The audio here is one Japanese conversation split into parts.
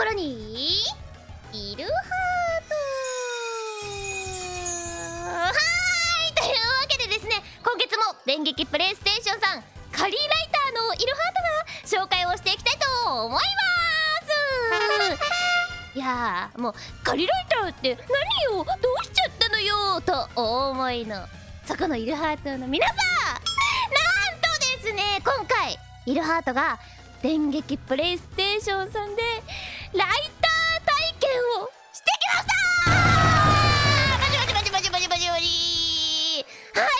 ころにいるハート。はーいというわけでですね今月も電撃プレイステーションさんカリーライターのいるハートが紹介をしていきたいと思います。いやーもうカリーライターって何よどうしちゃったのよとお思いのそこのいるハートの皆さん。なんとですね今回いるハートが電撃プレイステーションさんでライター体験をしてきましたバチバチバチバチバチバチバチはい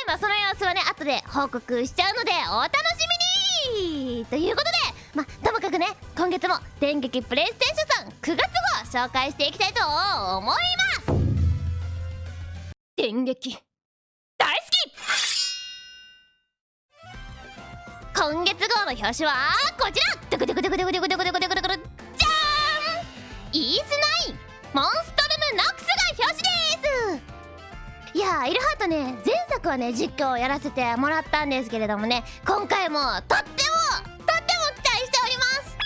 まあその様子はね後で報告しちゃうのでお楽しみに。ということでまあともかくね今月も電撃プレイステーションさん9月号紹介していきたいと思います。電撃。大好き。今月号の表紙はこちら。ドクドクドクドクドクドクドクドクドクですいやーイルハートね前作はね実況をやらせてもらったんですけれどもね今回もとってもとっても期待しております。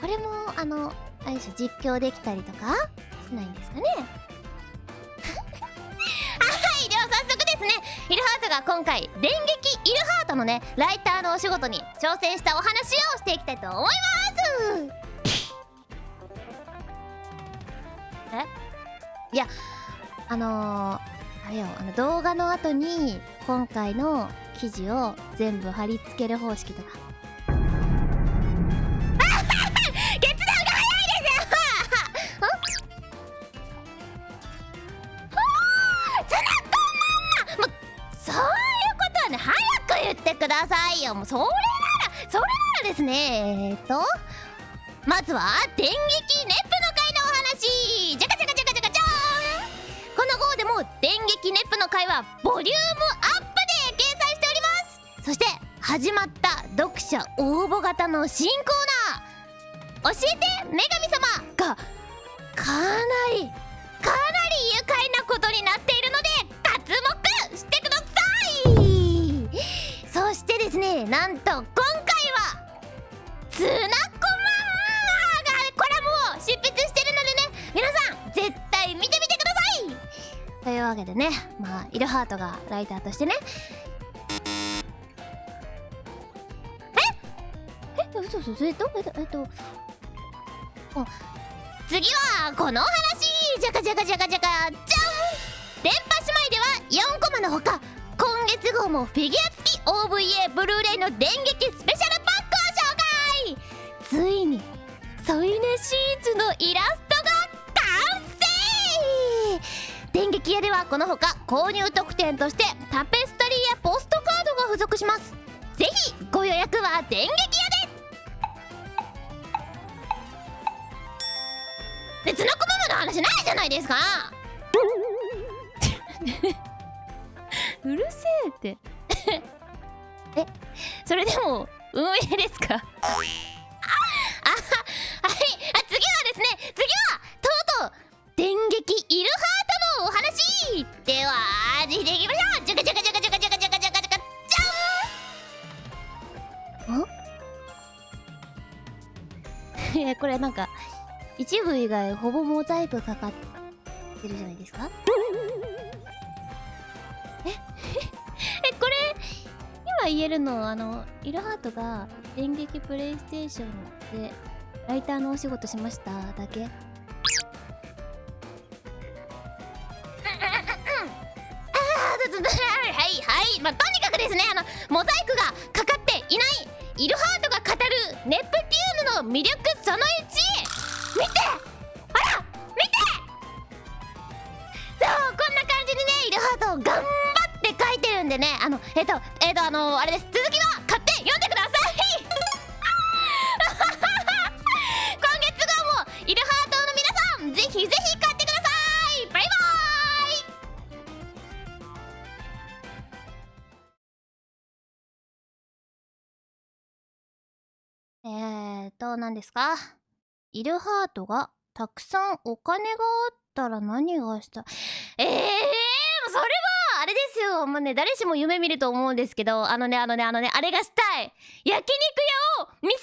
これもあのあれでしょ実況できたりとかしないんですかね？はいでは早速ですね。イルハートが今回電撃イルハートのねライターのお仕事に挑戦したお話をしていきたいと思います。え？いやあのー、あれよあの動画の後に今回の記事を全部貼り付ける方式とか。決断が早いですよ。ツナコマもうそういうことはね早く言ってくださいよ。もうそれならそれならですね。えー、っとまずは電撃ネ電撃ネップの回はボリュームアップで掲載しております。そして始まった読者応募型の新コーナー教えて女神様がかなりかなり愉快なことになっているので脱目してください。そしてですねなんとわけでねまあイルハートがライターとしてね。え？え？嘘嘘それとえっとえっとあ次はこのお話。じゃかじゃかじゃかじゃかじゃん電波姉妹では4コマのほか今月号もフィギュア付き OVA ブルーレイの電撃スペシャルパックを紹介。ついに添い寝シーツのイラスト電撃屋ではこのほか購入特典としてタペストリーやポストカードが付属します。ぜひご予約は電撃屋で。別のコママの話ないじゃないですか。うるせえって。えそれでも運営ですか？んこれなんか一部以外ほぼモザイクかかってるじゃないですか？え？えこれ今言えるのあのイルハートが電撃プレイステーションでライターのお仕事しましただけ？はいはいまあとにかくですねあのモザイクが魅力その1見て！あら！見て！そうこんな感じにねイルハート頑張って書いてるんでねあのえっ、とえっ、とあのあれです。続きは買って読んでイえーと何ですか？イルハートがたくさんお金があったら何がした？ええー、それはあれですよ。もうね誰しも夢見ると思うんですけど。あのねあのねあのねあれがしたい。焼肉屋を店